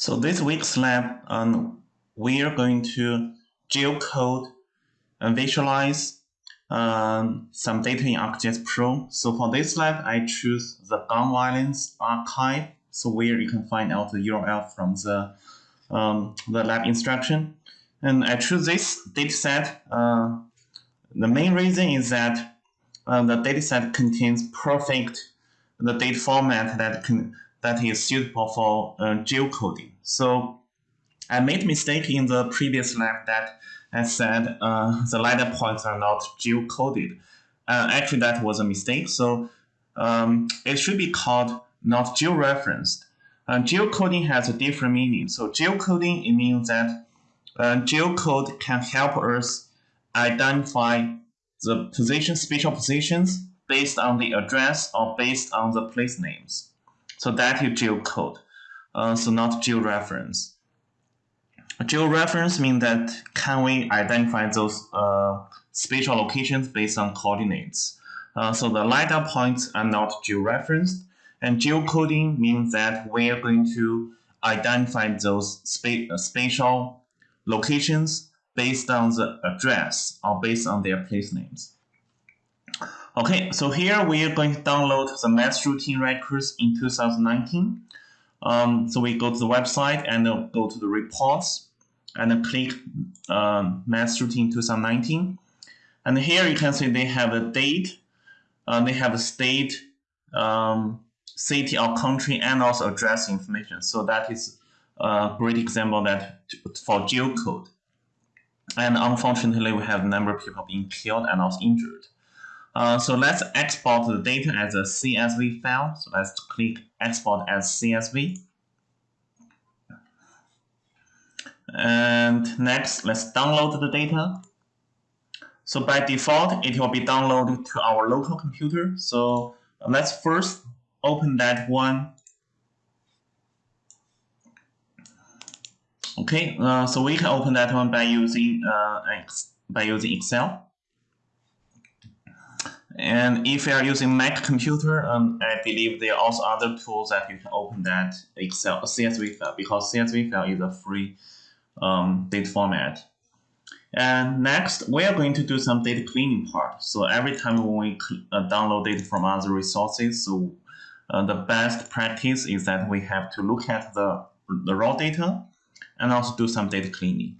So this week's lab, um, we are going to geocode and visualize um, some data in ArcGIS Pro. So for this lab, I choose the gun violence archive, so where you can find out the URL from the um, the lab instruction. And I choose this dataset. Uh, the main reason is that uh, the dataset contains perfect the data format that can that is suitable for uh, geocoding. So I made mistake in the previous lab that I said uh, the LiDAR points are not geocoded. Uh, actually, that was a mistake. So um, it should be called not georeferenced. Uh, geocoding has a different meaning. So geocoding it means that uh, geocode can help us identify the position, spatial positions based on the address or based on the place names. So that is geocode, uh, so not georeference. Georeference means that can we identify those uh, spatial locations based on coordinates. Uh, so the LiDAR points are not georeferenced, and geocoding means that we are going to identify those spa uh, spatial locations based on the address or based on their place names. Okay, so here we are going to download the mass shooting records in 2019. Um, so we go to the website and uh, go to the reports and click um, mass shooting 2019. And here you can see they have a date, uh, they have a state, um, city or country, and also address information. So that is a great example that for geocode. And unfortunately, we have a number of people being killed and also injured. Uh, so let's export the data as a CSV file. So let's click export as CSV. And next, let's download the data. So by default, it will be downloaded to our local computer. So let's first open that one. Okay, uh, so we can open that one by using uh, by using Excel. And if you are using Mac computer, um, I believe there are also other tools that you can open that Excel CSV file because CSV file is a free um, data format. And next, we are going to do some data cleaning part. So every time when we uh, download data from other resources, so uh, the best practice is that we have to look at the, the raw data and also do some data cleaning.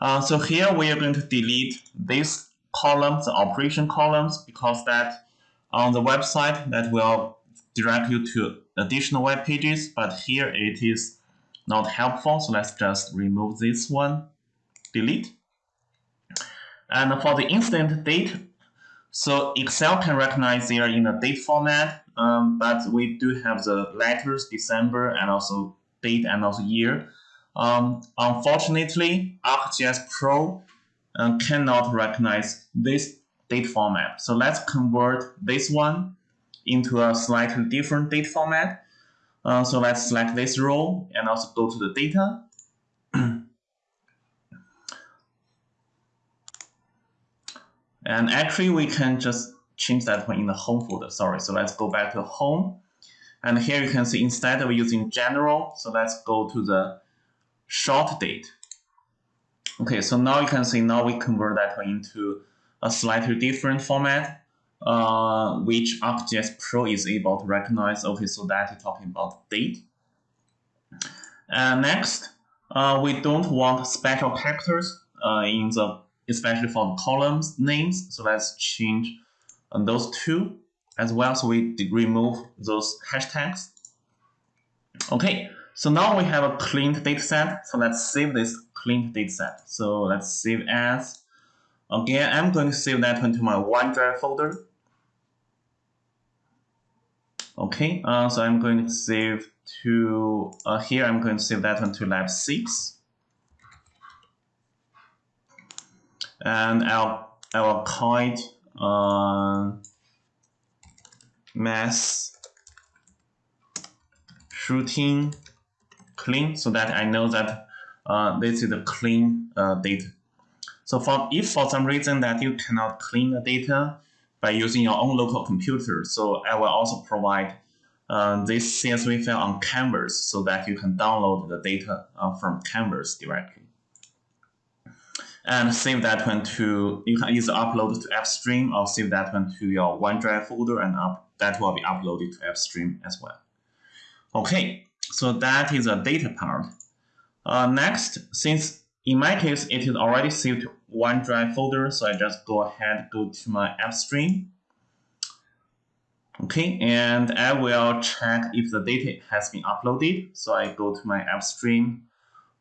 Uh, so here we are going to delete this columns, the operation columns, because that on the website that will direct you to additional web pages, but here it is not helpful. So let's just remove this one, delete. And for the incident date, so Excel can recognize they are in a date format, um, but we do have the letters, December, and also date and also year. Um, unfortunately, ArcGIS Pro uh, cannot recognize this date format. So let's convert this one into a slightly different date format. Uh, so let's select this row and also go to the data. and actually we can just change that one in the home folder. Sorry, so let's go back to home. And here you can see instead of using general, so let's go to the short date. Okay, so now you can see now we convert that into a slightly different format, uh, which ArcGIS Pro is able to recognize. Okay, so that is talking about date. And next, uh, we don't want special characters uh, in the, especially for the columns names. So let's change uh, those two as well. So we remove those hashtags. Okay, so now we have a cleaned data set. So let's save this cleaned dataset. So let's save as. Again, I'm going to save that into my OneDrive folder. Okay, uh, so I'm going to save to, uh, here I'm going to save that one to lab 6. And I'll, I will call it uh, mass shooting clean so that I know that uh, this is a clean uh, data. So for if for some reason that you cannot clean the data by using your own local computer, so I will also provide uh, this CSV file on Canvas so that you can download the data uh, from Canvas directly. And save that one to, you can either upload to AppStream or save that one to your OneDrive folder and up, that will be uploaded to AppStream as well. Okay, so that is the data part. Uh, next, since in my case it is already saved to OneDrive folder, so I just go ahead, go to my AppStream. Okay, and I will check if the data has been uploaded. So I go to my app AppStream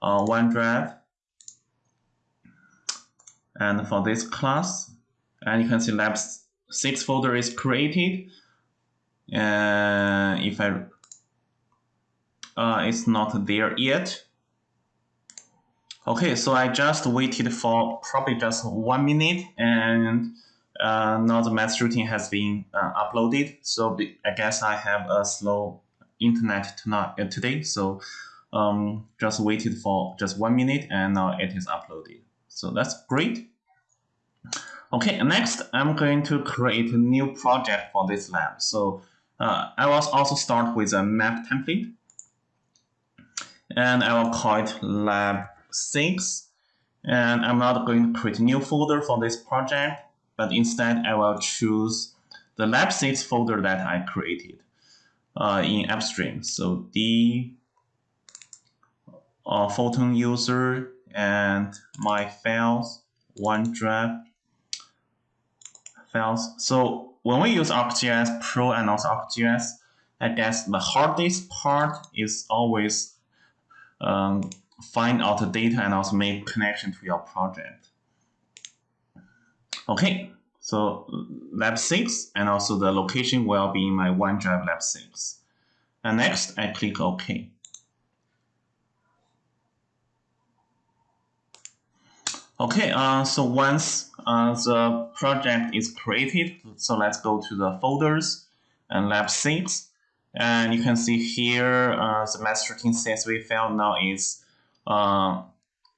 uh, OneDrive. And for this class, and you can see lab 6 folder is created. And if I, uh, it's not there yet. Okay, so I just waited for probably just one minute and uh, now the mass shooting has been uh, uploaded. So I guess I have a slow internet tonight, uh, today. So um, just waited for just one minute and now it is uploaded. So that's great. Okay, next I'm going to create a new project for this lab. So uh, I will also start with a map template. And I will call it lab 6. And I'm not going to create a new folder for this project but instead I will choose the lab 6 folder that I created uh, in AppStream. So the uh, Photon user and my files, OneDrive files. So when we use ArcGIS Pro and also ArcGIS, I guess the hardest part is always um, find out the data and also make connection to your project. Okay, so lab 6 and also the location will be in my OneDrive lab 6. And next, I click OK. Okay, uh, so once uh, the project is created, so let's go to the folders and lab 6. And you can see here uh, the master CSV file now is uh,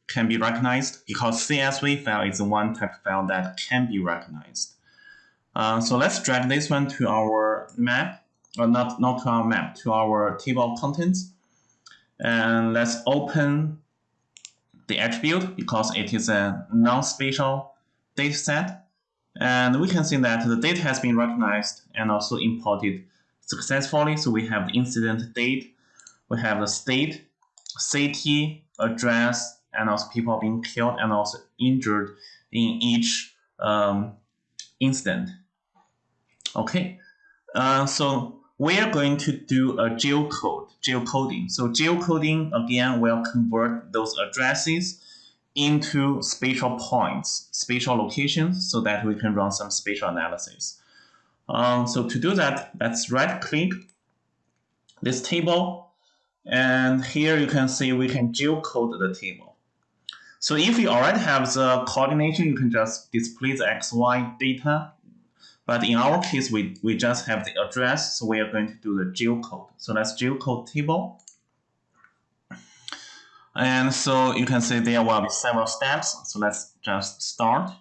can be recognized because CSV file is the one type file that can be recognized. Uh, so let's drag this one to our map, or not, not to our map, to our table of contents. And let's open the attribute because it is a non-spatial data set. And we can see that the data has been recognized and also imported successfully. So we have the incident date, we have the state, city, address, and also people being killed and also injured in each um, incident. Okay, uh, so we are going to do a geocode, geocoding. So geocoding again will convert those addresses into spatial points, spatial locations, so that we can run some spatial analysis. Um, so to do that, let's right click this table, and here you can see we can geocode the table. So if you already have the coordination, you can just display the XY data. But in our case, we, we just have the address, so we are going to do the geocode. So let's geocode table. And so you can see there will be several steps. So let's just start.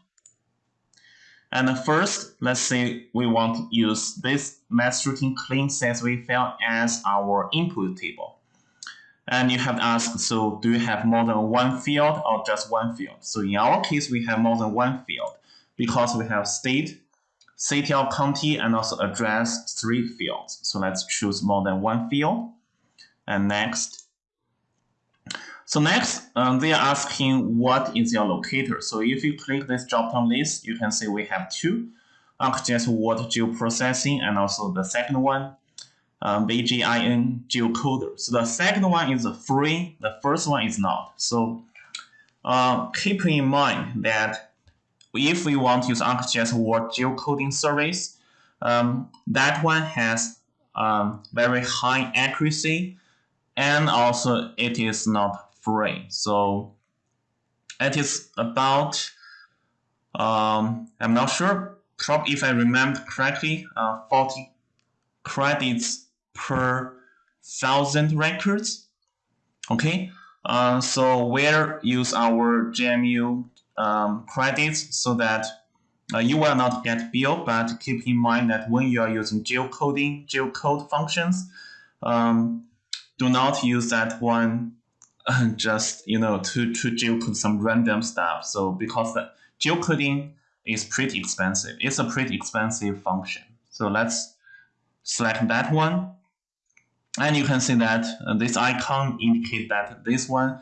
And first, let's say we want to use this mass shooting clean CSV file as our input table. And you have asked, so do you have more than one field or just one field? So in our case, we have more than one field because we have state, city or county, and also address three fields. So let's choose more than one field. And next. So next, um, they are asking what is your locator. So if you click this drop-down list, you can see we have two, ArcGIS World geoprocessing, and also the second one, um, BGIN geocoder. So the second one is free, the first one is not. So uh, keep in mind that if we want to use ArcGIS World geocoding service, um, that one has um, very high accuracy and also it is not free. So it is about, um, I'm not sure, probably if I remember correctly, uh, 40 credits per thousand records. Okay, uh, so we'll use our GMU um, credits so that uh, you will not get bill, but keep in mind that when you are using geocoding, geocode functions, um, do not use that one just you know to to geocode some random stuff. So because the geocoding is pretty expensive, it's a pretty expensive function. So let's select that one, and you can see that uh, this icon indicate that this one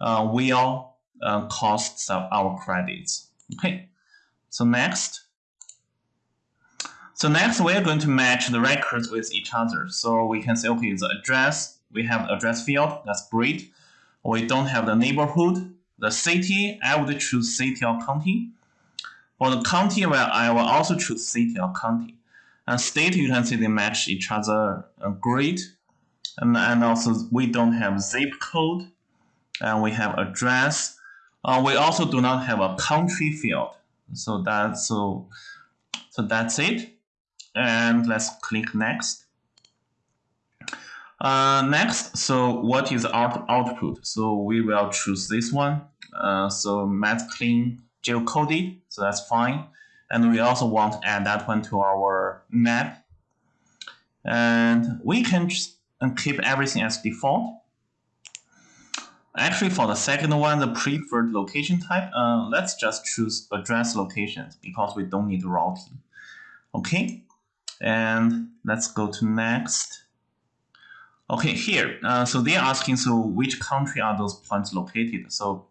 uh, will uh, cost our credits. Okay, so next. So next we're going to match the records with each other. So we can say, okay, the address, we have address field, that's great. We don't have the neighborhood. The city, I would choose city or county. For the county, well, I will also choose city or county. And state, you can see they match each other uh, great. And, and also we don't have zip code. And we have address. Uh, we also do not have a country field. So that's so so that's it. And let's click next. Uh, next, so what is out output? So we will choose this one. Uh, so matplotlib geocoded, so that's fine. And we also want to add that one to our map. And we can just keep everything as default. Actually, for the second one, the preferred location type, uh, let's just choose address locations because we don't need routing. Okay, and let's go to next. Okay, here, uh, so they're asking, so which country are those points located? So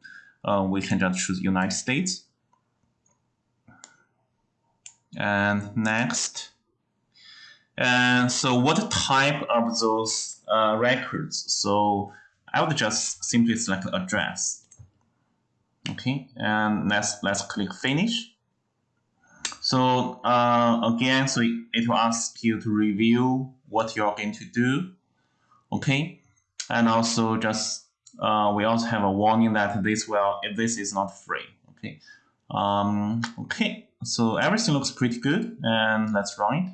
uh, we can just choose United States. And next. And so what type of those uh, records? So I would just simply select address. Okay, and let's let's click finish. So uh, again, so it will ask you to review what you're going to do. Okay, and also just uh, we also have a warning that this will if this is not free. Okay, um, okay, so everything looks pretty good, and let's run it.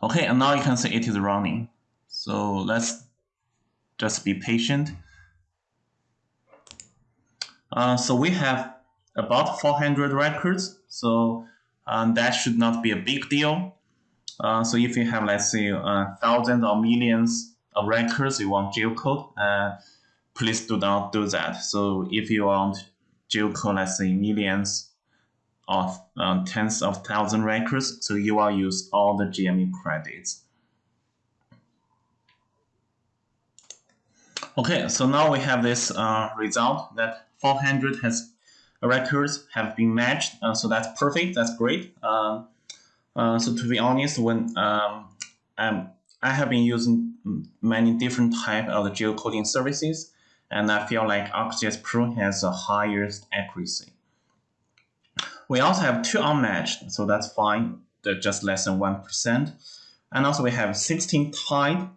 Okay, and now you can see it is running. So let's just be patient. Uh, so we have about 400 records, so um, that should not be a big deal. Uh, so if you have, let's say, uh, thousands or millions of records you want geocode, uh, please do not do that. So if you want geocode, let's say, millions of uh, tens of thousand records, so you will use all the GMU credits. Okay, so now we have this uh, result that 400 has records have been matched. Uh, so that's perfect. That's great. Uh, uh, so to be honest, when um, um, I have been using many different type of geocoding services, and I feel like ArcGIS Pro has the highest accuracy. We also have two unmatched, so that's fine. They're just less than 1%. And also we have 16 tied.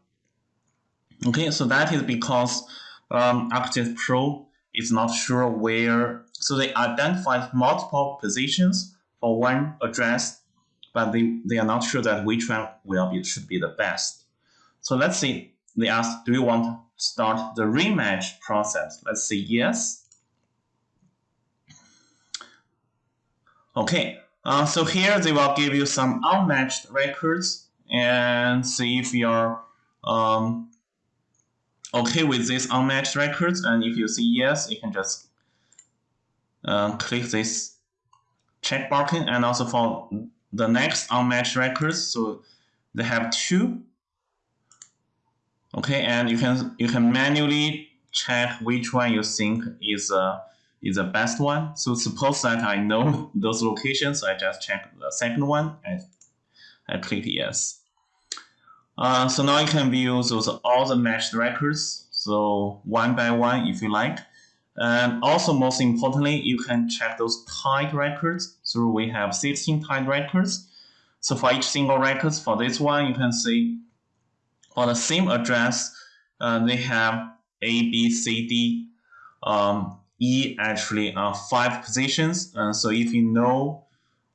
Okay, so that is because um, Pro is not sure where, so they identified multiple positions for one address, but they, they are not sure that which one will be should be the best. So let's see, they asked, do you want to start the rematch process? Let's say yes. Okay, uh, so here they will give you some unmatched records and see if you're um, okay with these unmatched records. And if you see yes, you can just uh, click this check marking. And also for the next unmatched records, so they have two. Okay, and you can you can manually check which one you think is uh, is the best one. So suppose that I know those locations, I just check the second one and I click yes. Uh, so now you can view those all the matched records. So one by one, if you like. And also, most importantly, you can check those tied records. So we have 16 tied records. So for each single records, for this one, you can see for the same address, uh, they have A, B, C, D, um, E actually are five positions. Uh, so if you know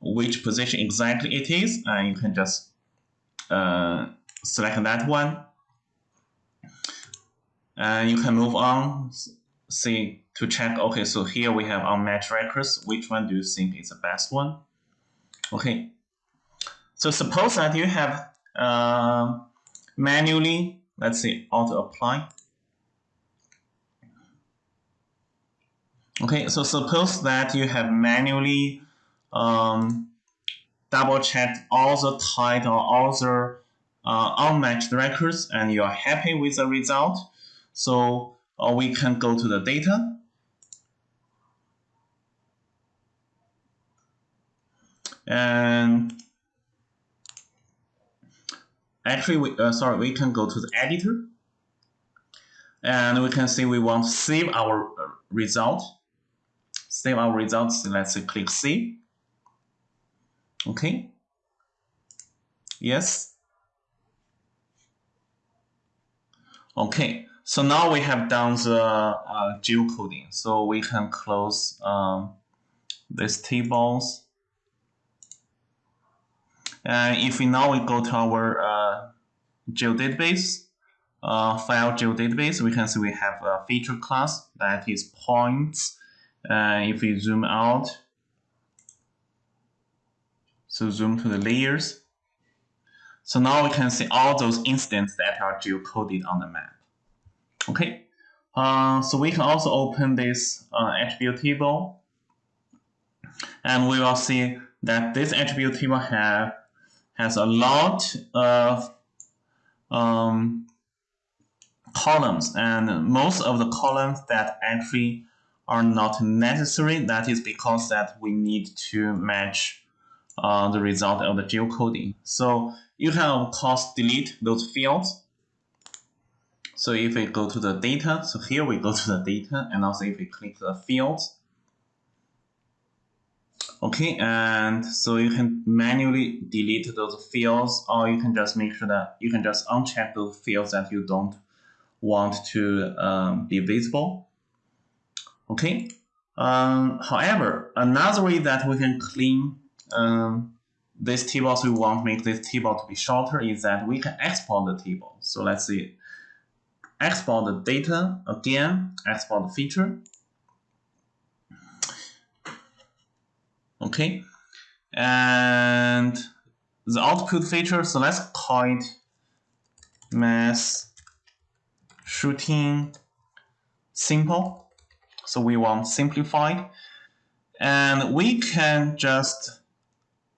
which position exactly it is, uh, you can just uh, select that one. And you can move on, see to check, okay, so here we have unmatched records. Which one do you think is the best one? Okay, so suppose that you have uh, manually, let's say auto apply. Okay, so suppose that you have manually um, double checked all the title, all the uh, unmatched records, and you are happy with the result. So uh, we can go to the data. And actually, we, uh, sorry, we can go to the editor. And we can see we want to save our uh, result. Save our results. Let's click save. Okay. Yes. Okay. So now we have done the uh, geocoding. So we can close um, these tables. And if we now we go to our uh, geodatabase, uh, file geodatabase, we can see we have a feature class that is points. Uh, if we zoom out, so zoom to the layers. So now we can see all those instances that are geocoded on the map. Okay, uh, so we can also open this uh, attribute table, and we will see that this attribute table have has a lot of um, columns, and most of the columns that actually are not necessary. That is because that we need to match uh, the result of the geocoding. So you can of course delete those fields. So if we go to the data, so here we go to the data, and also if we click the fields, okay, and so you can manually delete those fields, or you can just make sure that you can just uncheck those fields that you don't want to um, be visible. Okay. Um, however, another way that we can clean um, this table, so we want to make this table to be shorter, is that we can export the table. So let's see, export the data again, export the feature. Okay, and the output feature, so let's call it mass shooting simple. So we want simplified. And we can just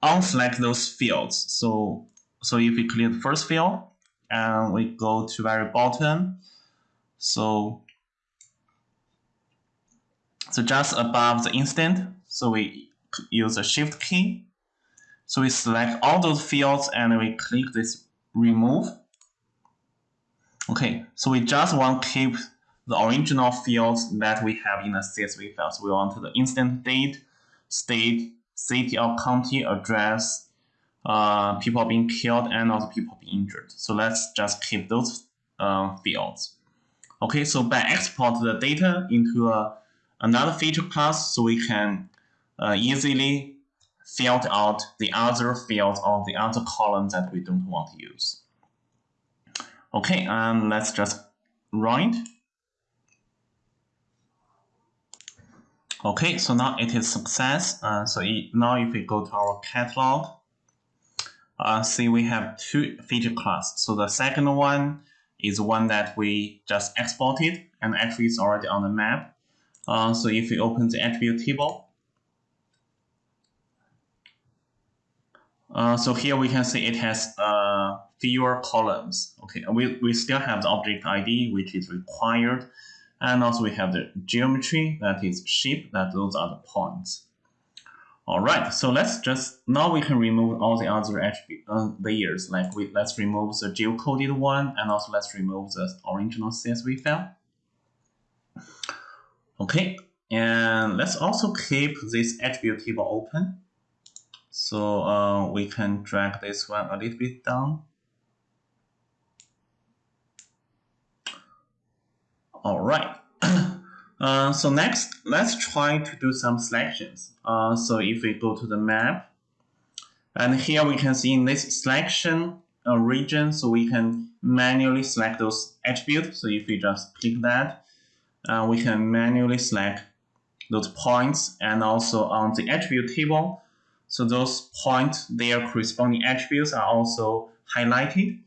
unselect those fields. So, so if we click the first field and we go to very bottom, so, so just above the instant, so we use the shift key. So we select all those fields and we click this remove. Okay, so we just want to keep the original fields that we have in the CSV files. We want the instant date, state, city or county, address, uh, people being killed, and also people being injured. So let's just keep those uh, fields. Okay, so by export the data into a, another feature class, so we can uh, easily filter out the other fields or the other columns that we don't want to use. Okay, and let's just run it. Okay, so now it is success. Uh, so it, now if we go to our catalog, uh, see we have two feature class. So the second one is one that we just exported and actually it's already on the map. Uh, so if we open the attribute table, uh, so here we can see it has uh, fewer columns. Okay, we, we still have the object ID, which is required. And also we have the geometry, that is shape, that those are the points. All right, so let's just, now we can remove all the other attribute uh, layers. Like we, let's remove the geocoded one, and also let's remove the original CSV file. Okay, and let's also keep this attribute table open. So uh, we can drag this one a little bit down. All right. uh, so next, let's try to do some selections. Uh, so if we go to the map, and here we can see in this selection uh, region, so we can manually select those attributes. So if we just click that, uh, we can manually select those points and also on the attribute table. So those points, their corresponding attributes are also highlighted.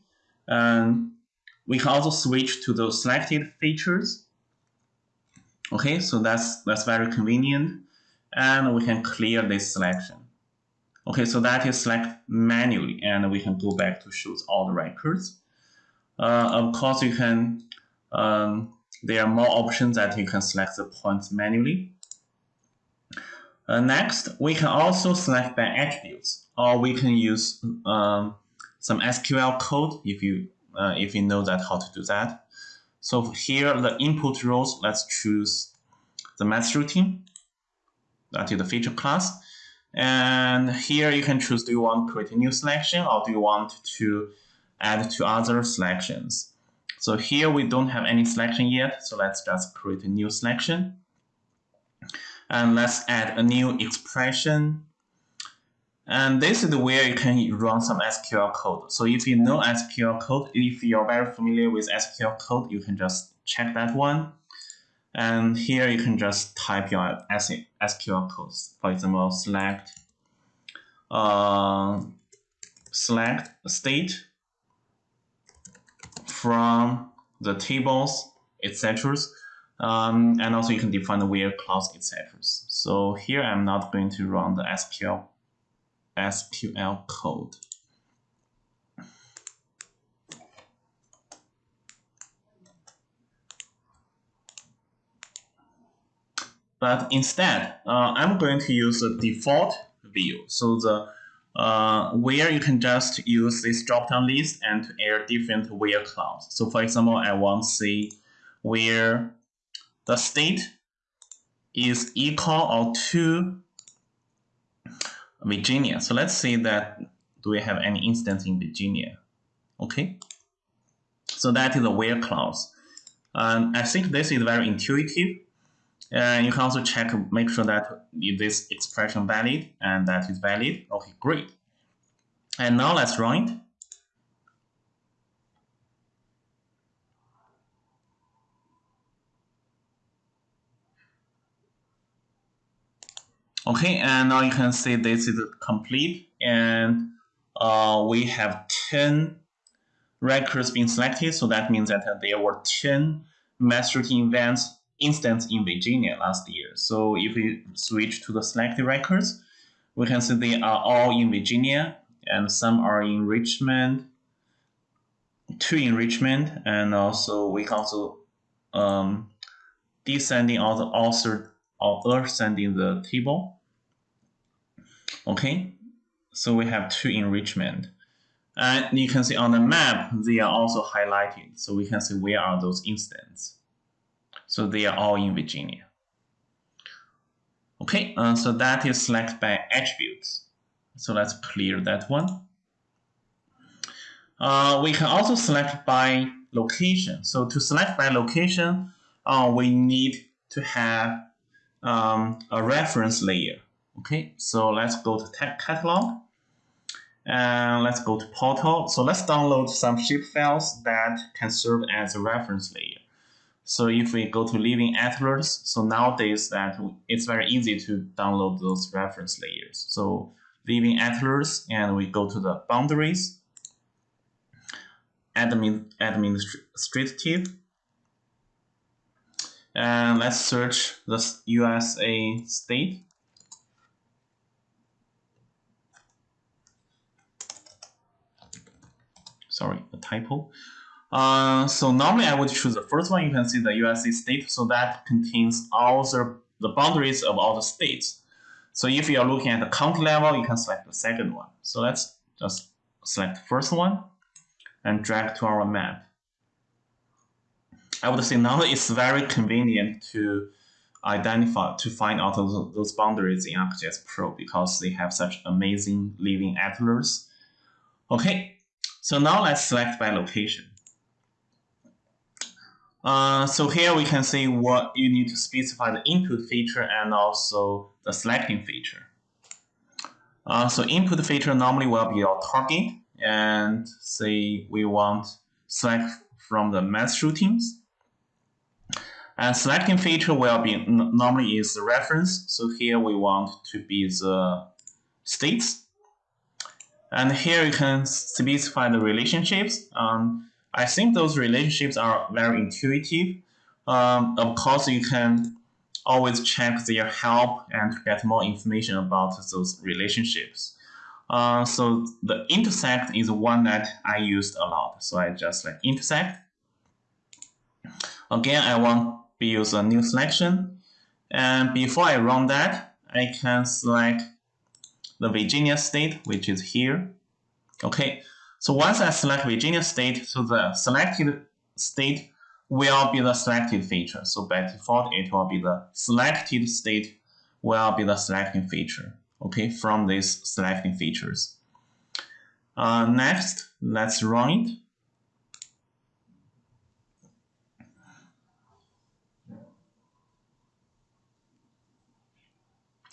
We can also switch to those selected features. Okay, so that's, that's very convenient. And we can clear this selection. Okay, so that is select manually, and we can go back to show all the records. Uh, of course, you can, um, there are more options that you can select the points manually. Uh, next, we can also select by attributes, or we can use um, some SQL code if you uh, if you know that how to do that. So here, the input rows, let's choose the mass shooting. That is the feature class. And here you can choose, do you want to create a new selection or do you want to add to other selections? So here we don't have any selection yet, so let's just create a new selection. And let's add a new expression. And this is the where you can run some SQL code. So if you know SQL code, if you're very familiar with SQL code, you can just check that one. And here you can just type your SQL codes. For example, select uh, select state from the tables, etc. Um, and also you can define the where clause, etc. So here I'm not going to run the SQL SQL code. But instead, uh, I'm going to use the default view. So the uh, where you can just use this drop-down list and to add different where clause. So for example, I want to see where the state is equal or to Virginia. So let's say that do we have any instance in Virginia? Okay. So that is a where clause. And I think this is very intuitive and you can also check, make sure that this expression valid and that is valid. Okay, great. And now let's run it. Okay, and now you can see this is complete and uh, we have 10 records being selected. So that means that there were 10 mass routine events instance in Virginia last year. So if we switch to the selected records, we can see they are all in Virginia and some are in Richmond, two in Richmond, and also we can also um, descending all the author or ascending the table. Okay, so we have two in Richmond. And you can see on the map, they are also highlighted. So we can see where are those instances. So they are all in Virginia. Okay, uh, so that is select by attributes. So let's clear that one. Uh, we can also select by location. So to select by location, uh, we need to have um, a reference layer. Okay, so let's go to catalog and let's go to portal. So let's download some shape files that can serve as a reference layer. So if we go to Living Atlas, so nowadays that it's very easy to download those reference layers. So Living Atlas, and we go to the boundaries, admin administrative, and let's search the USA state. Sorry, a typo. Uh, so normally I would choose the first one. You can see the USA state. So that contains all the, the boundaries of all the states. So if you are looking at the county level, you can select the second one. So let's just select the first one and drag to our map. I would say now it's very convenient to identify, to find out those, boundaries in ArcGIS Pro because they have such amazing living atlas. Okay, so now let's select by location. Uh, so here we can see what you need to specify the input feature and also the selecting feature. Uh, so input feature normally will be your target and say we want select from the mass shootings. And selecting feature will be normally is the reference. So here we want to be the states. And here you can specify the relationships. Um, I think those relationships are very intuitive. Um, of course, you can always check their help and get more information about those relationships. Uh, so the intersect is one that I used a lot. So I just like intersect. Again, I want use a new selection. And before I run that, I can select the Virginia state, which is here. Okay, so once I select Virginia state, so the selected state will be the selected feature. So by default, it will be the selected state will be the selecting feature, okay, from these selecting features. Uh, next, let's run it.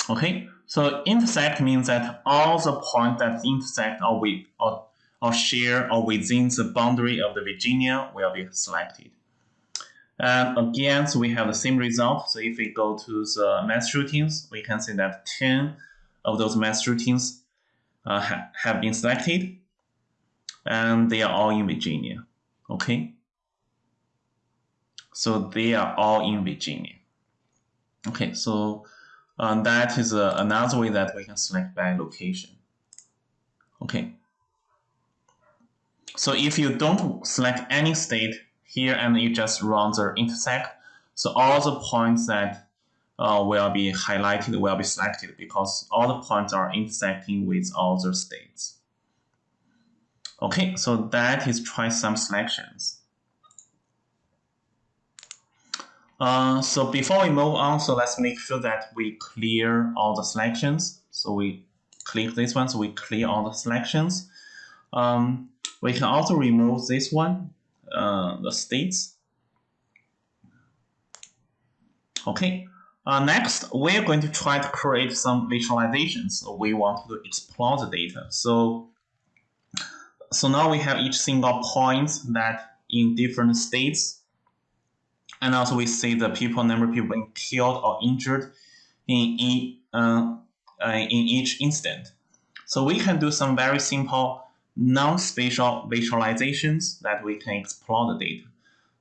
Okay, so intersect means that all the points that intersect or, we, or, or share or within the boundary of the Virginia will be selected. And again, so we have the same result. So if we go to the mass shootings, we can see that 10 of those mass shootings uh, ha have been selected. And they are all in Virginia. Okay. So they are all in Virginia. Okay, so um, that is uh, another way that we can select by location. Okay. So if you don't select any state, here and you just run the intersect. So all the points that uh, will be highlighted will be selected because all the points are intersecting with all the states. Okay, so that is try some selections. Uh, so before we move on, so let's make sure that we clear all the selections. So we click this one, so we clear all the selections. Um, we can also remove this one uh, the states. Okay, uh, next we're going to try to create some visualizations. So we want to explore the data. So, so now we have each single point that in different states. And also we see the people, number of people being killed or injured in, in, uh, uh, in each instant. So we can do some very simple non-spatial visualizations that we can explore the data.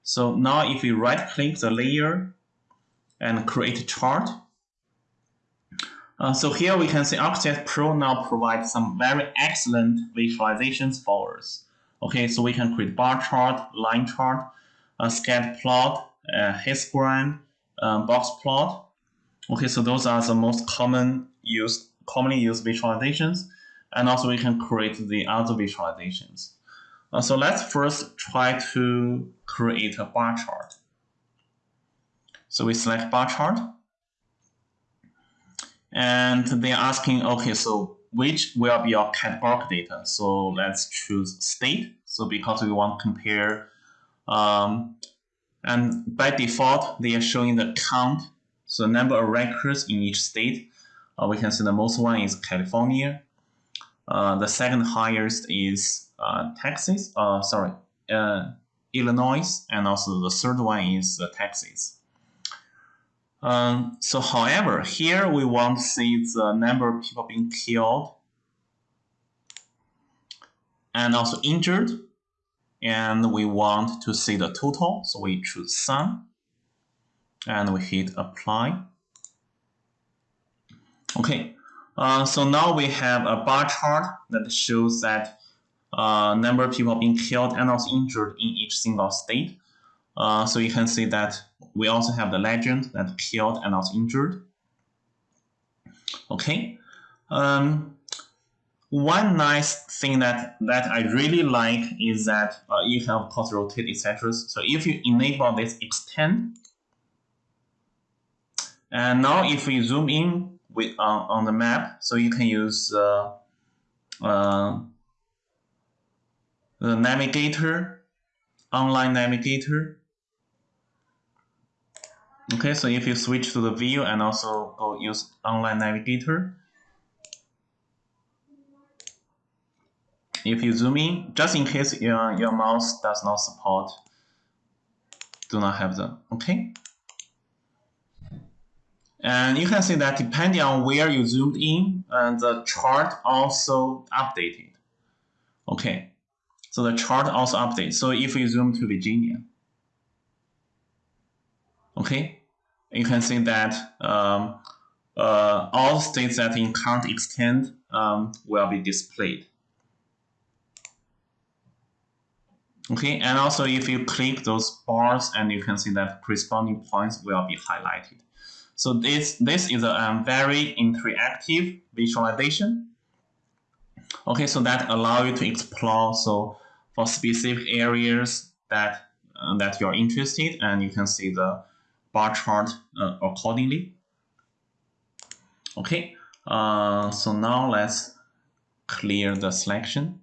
So now if we right click the layer and create a chart, uh, so here we can see ArcGIS Pro now provides some very excellent visualizations for us. Okay, so we can create bar chart, line chart, a scatter plot, histogram, a box plot. Okay, so those are the most common used, commonly used visualizations and also we can create the other visualizations. Uh, so let's first try to create a bar chart. So we select bar chart. And they're asking, okay, so which will be your categorical data? So let's choose state. So because we want to compare, um, and by default, they are showing the count, so the number of records in each state. Uh, we can see the most one is California, uh, the second highest is uh, Texas, uh, sorry, uh, Illinois, and also the third one is uh, Texas. Um, so however, here we want to see the number of people being killed and also injured. And we want to see the total. So we choose sum and we hit apply. Okay, uh, so now we have a bar chart that shows that uh, number of people being killed and also injured in each single state. Uh, so you can see that we also have the legend that killed and also injured. Okay. Um, one nice thing that, that I really like is that uh, you have course rotate etc. So if you enable this extend, and now if we zoom in with on, on the map. So you can use uh, uh, the navigator, online navigator. Okay, so if you switch to the view and also go use online navigator, if you zoom in, just in case your, your mouse does not support, do not have the, okay? And you can see that depending on where you zoomed in, and the chart also updated. Okay, so the chart also updates. So if you zoom to Virginia, okay, you can see that um, uh, all states that in current extent um, will be displayed. Okay, and also if you click those bars and you can see that corresponding points will be highlighted. So this, this is a um, very interactive visualization. Okay, so that allow you to explore so for specific areas that uh, that you're interested and you can see the bar chart uh, accordingly. Okay, uh, so now let's clear the selection.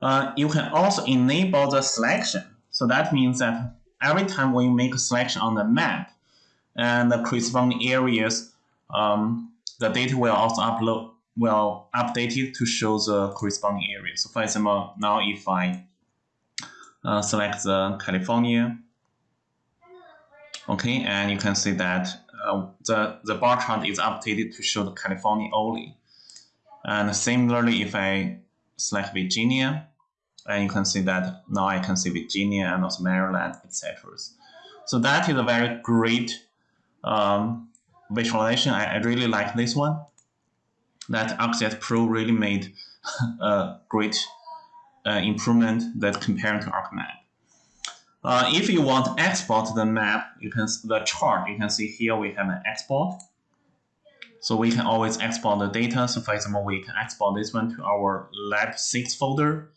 Uh, you can also enable the selection. So that means that every time you make a selection on the map and the corresponding areas, um, the data will also upload will update it to show the corresponding area. So for example, now if I uh, select the California, okay, and you can see that uh, the, the bar chart is updated to show the California only. And similarly, if I select Virginia, and you can see that now I can see Virginia and also Maryland, etc. So that is a very great um, visualization. I, I, really like this one. That ArcGIS Pro really made a great uh, improvement that compared to ArcMap. Uh, if you want to export the map, you can the chart. You can see here we have an export. So we can always export the data. So for example, we can export this one to our Lab 6 folder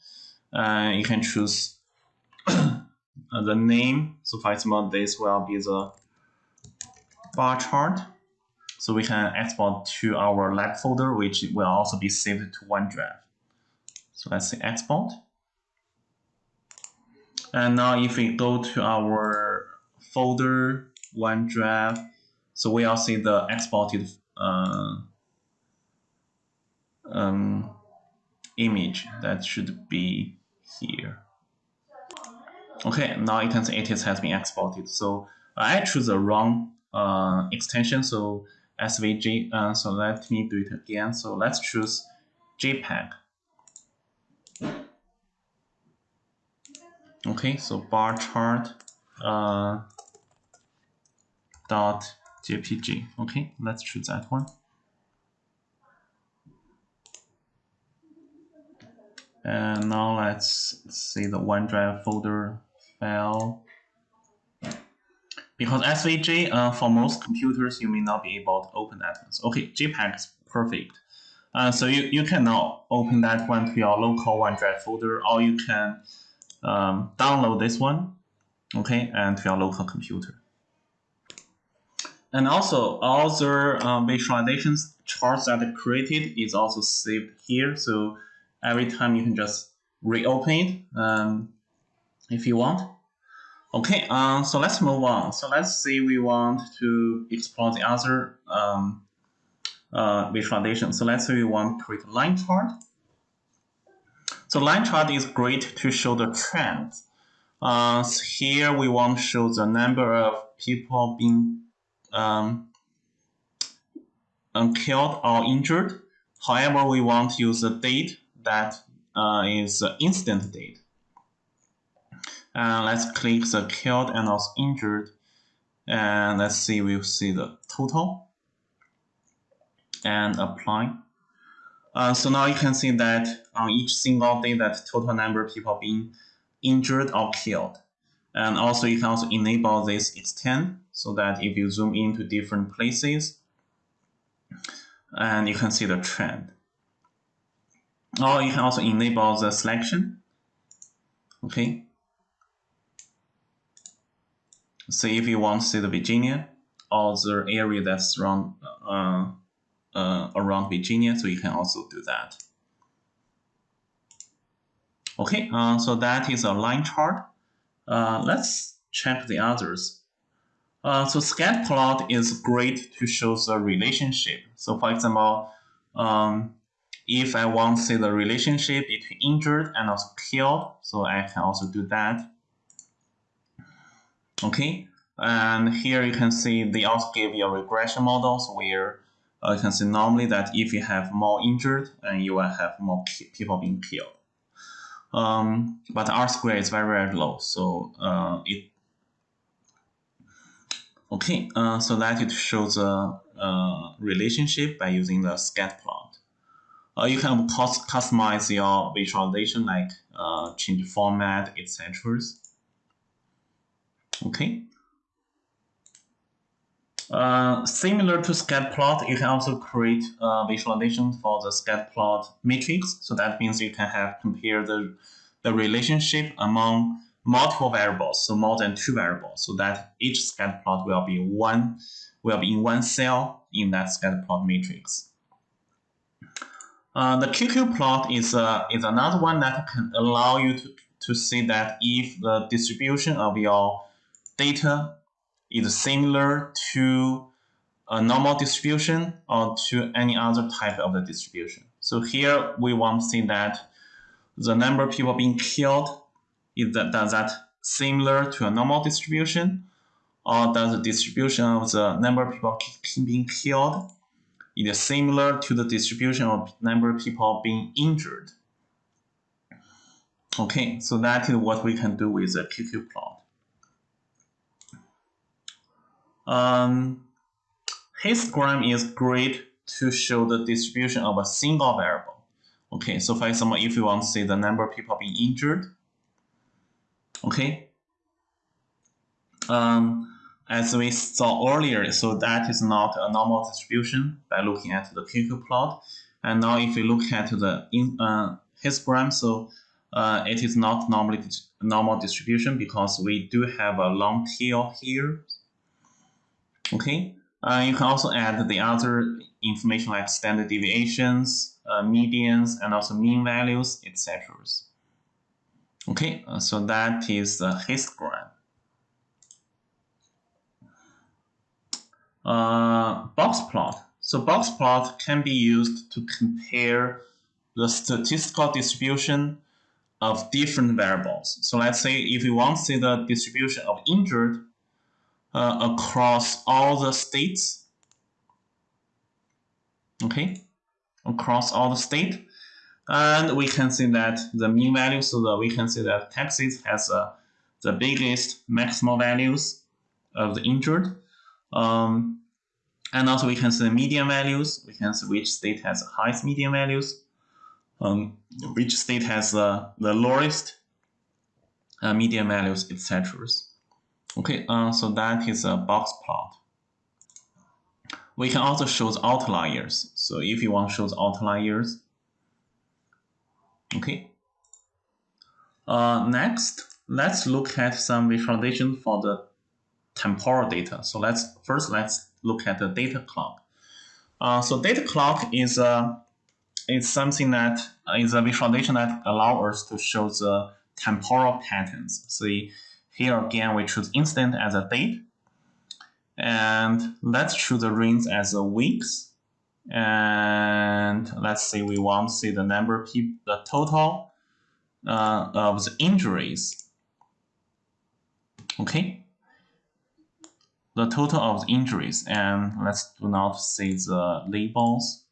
uh, you can choose the name. So for example, this will be the bar chart. So we can export to our lab folder, which will also be saved to OneDrive. So let's say export. And now if we go to our folder, OneDrive, so we'll see the exported uh, um, image that should be here. Okay, now you can see it has been exported. So I choose the wrong uh, extension, so SVG. Uh, so let me do it again. So let's choose JPEG. Okay, so bar chart uh, dot JPG. Okay, let's choose that one. And now let's see the OneDrive folder file. Because SVG, uh, for most computers, you may not be able to open that one. So, okay, JPEG is perfect. Uh, so you, you can now open that one to your local OneDrive folder, or you can um, download this one, okay, and to your local computer. And also, all the uh, visualizations charts that are created is also saved here. So every time you can just reopen it um, if you want. Okay, uh, so let's move on. So let's say we want to explore the other um, uh, visualization. So let's say we want to create a line chart. So line chart is great to show the trends. Uh, so here we want to show the number of people being um, killed or injured. However, we want to use the date that uh, is instant date. And let's click the killed and also injured. And let's see, we'll see the total and apply. Uh, so now you can see that on each single day that total number of people being injured or killed. And also you can also enable this extend so that if you zoom into different places, and you can see the trend. Or you can also enable the selection. Okay. So if you want to see the Virginia or the area that's around uh, uh, around Virginia, so you can also do that. Okay, uh, so that is a line chart. Uh, let's check the others. Uh, so scatter plot is great to show the relationship. So for example, um, if I want to see the relationship between injured and also killed, so I can also do that. Okay, and here you can see they also give you a regression models where uh, you can see normally that if you have more injured and you will have more people being killed. Um, but R square is very, very low, so uh, it okay. Uh, so that it shows a, a relationship by using the scat plot. Uh, you can customize your visualization like uh, change format, etc. Okay. Uh, similar to scat plot, you can also create a visualization for the scat plot matrix. So that means you can have compare the, the relationship among multiple variables, so more than two variables, so that each scat plot will be one will be in one cell in that scat plot matrix. Uh, the QQ plot is uh, is another one that can allow you to, to see that if the distribution of your data is similar to a normal distribution or to any other type of the distribution. So here we want to see that the number of people being killed is that does that similar to a normal distribution or does the distribution of the number of people being killed is similar to the distribution of number of people being injured. Okay, so that is what we can do with the QQ plot. Um, histogram is great to show the distribution of a single variable. Okay, so for example, if you want to see the number of people being injured, okay, um, as we saw earlier, so that is not a normal distribution by looking at the QQ plot. And now if we look at the in, uh, histogram, so uh, it is not normally normal distribution because we do have a long tail here. Okay, uh, you can also add the other information like standard deviations, uh, medians, and also mean values, etc. Okay, uh, so that is the histogram. Box plot. So box plot can be used to compare the statistical distribution of different variables. So let's say if you want to see the distribution of injured uh, across all the states. Okay, across all the state. And we can see that the mean value, so that we can see that Texas has uh, the biggest maximal values of the injured. Um, and also we can see the median values. We can see which state has the highest median values, um, which state has the lowest uh, median values, etc. Okay, uh, so that is a box plot. We can also show the outliers. So if you want to show the outliers, okay. Uh, next, let's look at some visualization for the temporal data. So let's first let's look at the data clock. Uh, so data clock is a uh, is something that is a visualization that allows us to show the temporal patterns. So here again, we choose instant as a date. And let's choose the rings as a weeks. And let's say we want to see the number of the total uh, of the injuries. Okay. The total of the injuries. And let's do not see the labels.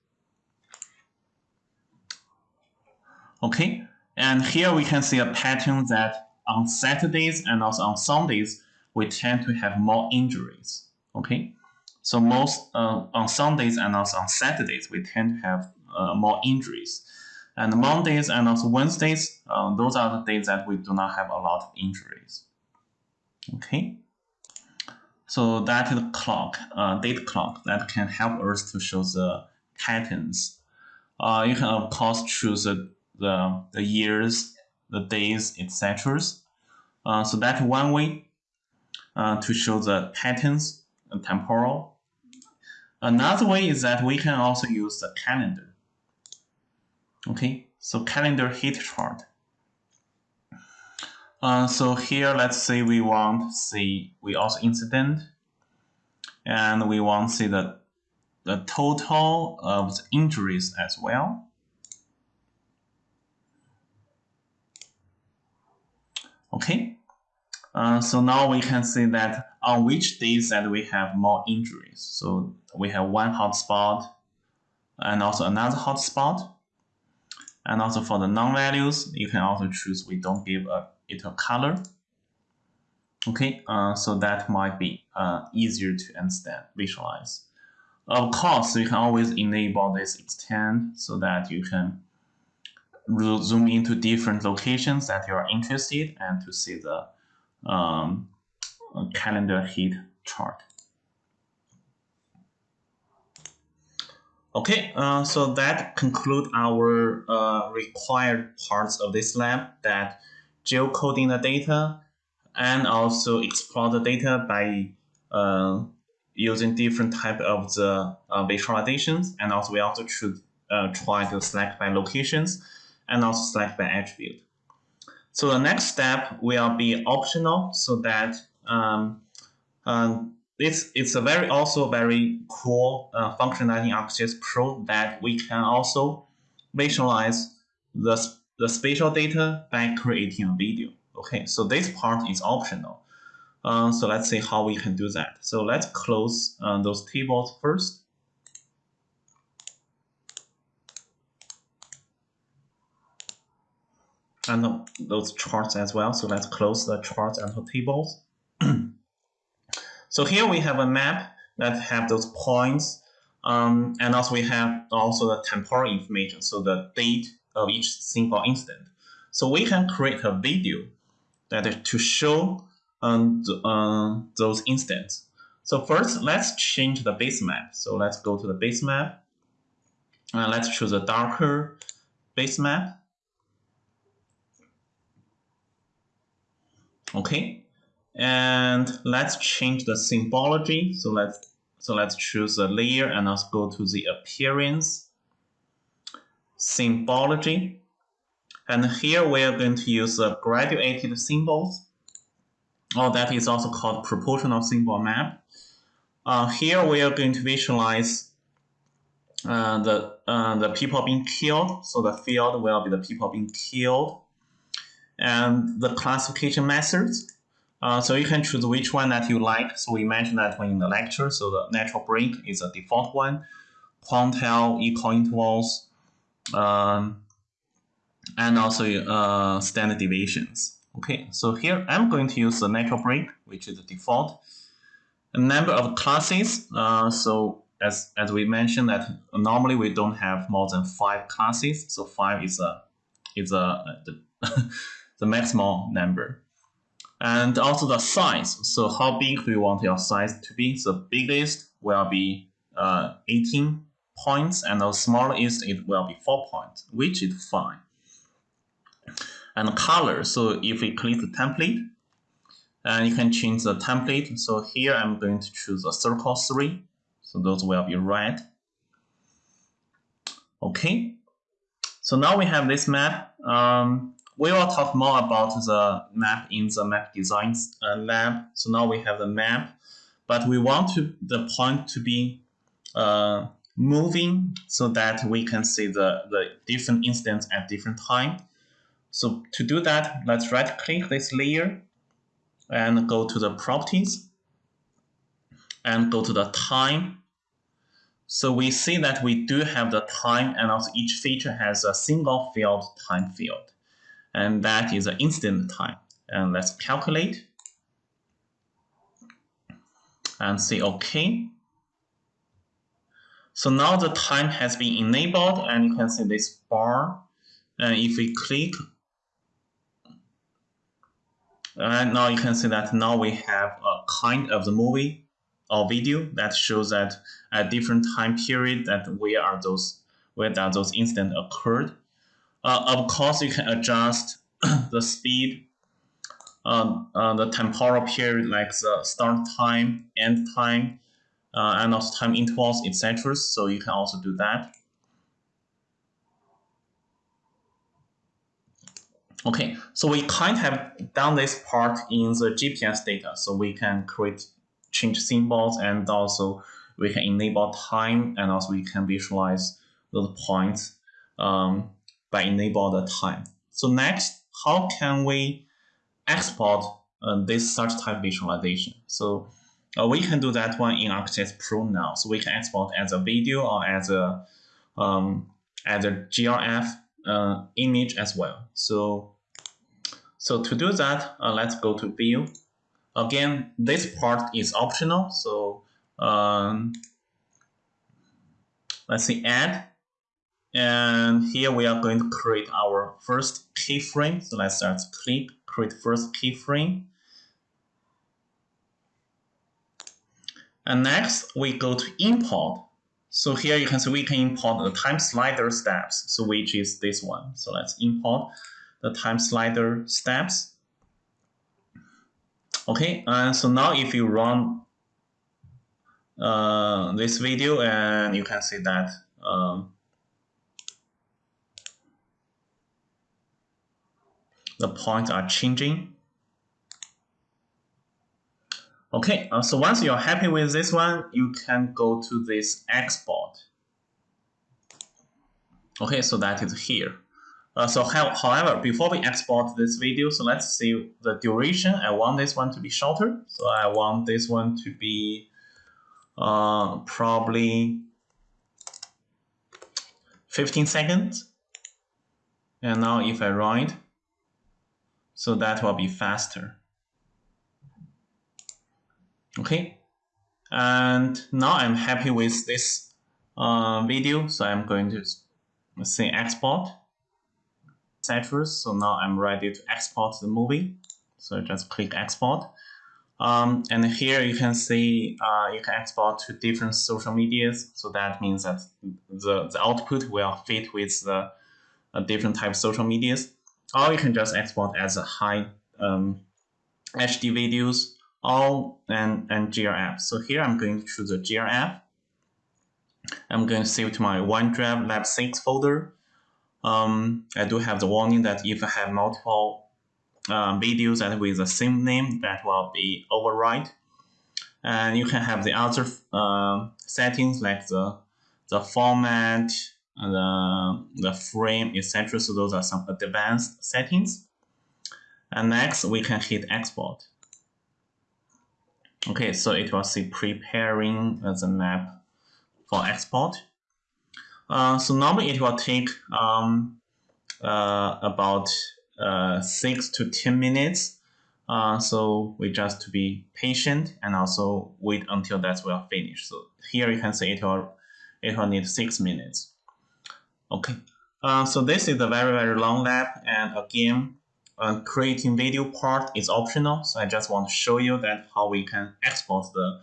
Okay. And here we can see a pattern that on Saturdays and also on Sundays, we tend to have more injuries. Okay, so most uh, on Sundays and also on Saturdays, we tend to have uh, more injuries. And Mondays and also Wednesdays, uh, those are the days that we do not have a lot of injuries. Okay, so that is clock, uh, date clock that can help us to show the patterns. Uh, you can of course choose the, the, the years the days, etc. Uh, so that's one way uh, to show the patterns and temporal. Another way is that we can also use the calendar. Okay, so calendar heat chart. Uh, so here, let's say we want see, we also incident, and we want see the, the total of the injuries as well. Okay, uh, so now we can see that on which days that we have more injuries. So we have one hotspot and also another hotspot. And also for the non-values, you can also choose we don't give a, it a color. Okay, uh, so that might be uh, easier to understand, visualize. Of course, you can always enable this extend so that you can zoom into different locations that you are interested and to see the um, calendar heat chart. Okay, uh, so that conclude our uh, required parts of this lab that geocoding the data and also explore the data by uh, using different type of the uh, visualizations and also we also should uh, try to select by locations and also select by attribute. So the next step will be optional so that um, um, it's, it's a very also very cool uh, functionality ArcGIS Pro that we can also visualize the, the spatial data by creating a video. Okay, so this part is optional. Uh, so let's see how we can do that. So let's close uh, those tables first. and those charts as well. So let's close the charts and the tables. so here we have a map that have those points. Um, and also we have also the temporal information, so the date of each single instant. So we can create a video that is to show um, those instants. So first, let's change the base map. So let's go to the base map. Uh, let's choose a darker base map. Okay, and let's change the symbology. So let's so let's choose a layer and let's go to the appearance symbology. And here we are going to use the graduated symbols. Oh, that is also called proportional symbol map. Uh, here we are going to visualize uh, the uh, the people being killed. So the field will be the people being killed and the classification methods. Uh, so you can choose which one that you like. So we mentioned that one in the lecture. So the natural break is a default one. Quantile, equal intervals, um, and also uh, standard deviations. Okay, so here I'm going to use the natural break, which is the default. A number of classes. Uh, so as as we mentioned that normally we don't have more than five classes. So five is a is a the the maximum number. And also the size. So how big do you want your size to be? The biggest will be uh, 18 points and the smallest it will be 4 points, which is fine. And color, so if we click the template, and you can change the template. So here I'm going to choose a circle 3. So those will be red. Okay. So now we have this map. Um, we will talk more about the map in the map design uh, lab. So now we have the map, but we want to the point to be uh, moving so that we can see the, the different instance at different time. So to do that, let's right click this layer and go to the properties and go to the time. So we see that we do have the time and also each feature has a single field time field and that is the instant time. And let's calculate and say OK. So now the time has been enabled and you can see this bar. And if we click, and now you can see that now we have a kind of the movie or video that shows that at different time period that where are those where that those incidents occurred. Uh, of course, you can adjust the speed, uh, uh, the temporal period, like the start time, end time, and also time intervals, etc. So you can also do that. Okay, so we kind of have done this part in the GPS data, so we can create change symbols and also we can enable time and also we can visualize those points um, by enable the time. So next, how can we export uh, this such type visualization? So uh, we can do that one in ArcGIS Pro now. So we can export as a video or as a um, as a GIF uh, image as well. So so to do that, uh, let's go to View. Again, this part is optional. So um, let's see, Add. And here we are going to create our first keyframe. So let's start click, create first keyframe. And next, we go to import. So here you can see we can import the time slider steps, so which is this one. So let's import the time slider steps. Okay, and so now if you run uh, this video and you can see that um, the points are changing. Okay, uh, so once you're happy with this one, you can go to this export. Okay, so that is here. Uh, so however, before we export this video, so let's see the duration. I want this one to be shorter. So I want this one to be uh, probably 15 seconds. And now if I it, so that will be faster. Okay, and now I'm happy with this uh, video, so I'm going to say export Citrus. So now I'm ready to export the movie. So just click export. Um, and here you can see uh, you can export to different social medias. So that means that the, the output will fit with the uh, different type of social medias. Or you can just export as a high um, HD videos all and, and GIF. So here I'm going to choose a GIF. I'm going to save to my OneDrive Lab 6 folder. Um, I do have the warning that if I have multiple uh, videos that with the same name, that will be override. And you can have the other uh, settings like the the format, the the frame, etc. So those are some advanced settings. And next, we can hit export. Okay, so it will say preparing the map for export. Uh, so normally it will take um, uh, about uh, 6 to 10 minutes. Uh, so we just to be patient and also wait until that will finish. So here you can see it will, it will need 6 minutes. Okay, uh, so this is a very, very long lab. And again, uh, creating video part is optional. So I just want to show you that how we can export the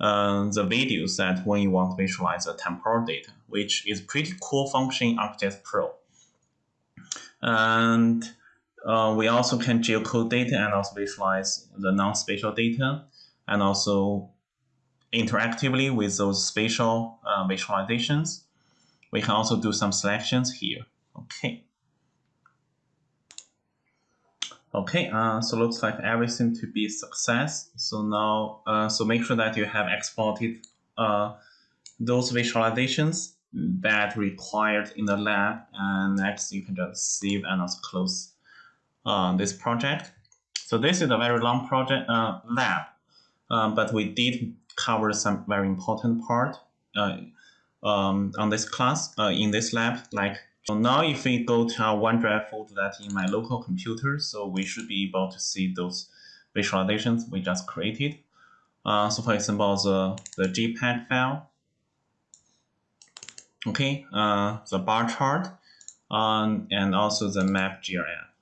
uh, the videos that when you want to visualize the temporal data, which is pretty cool function in ArcGIS Pro. And uh, we also can geocode data and also visualize the non-spatial data and also interactively with those spatial uh, visualizations. We can also do some selections here. Okay. Okay, uh, so looks like everything to be success. So now, uh, so make sure that you have exported uh, those visualizations that required in the lab. And next, you can just save and also close uh, this project. So this is a very long project uh, lab, um, but we did cover some very important part uh, um, on this class uh, in this lab, like so now if we go to our OneDrive folder that in my local computer, so we should be able to see those visualizations we just created. Uh, so for example, the, the JPEG file, okay, uh, the bar chart, um, and also the map GIF.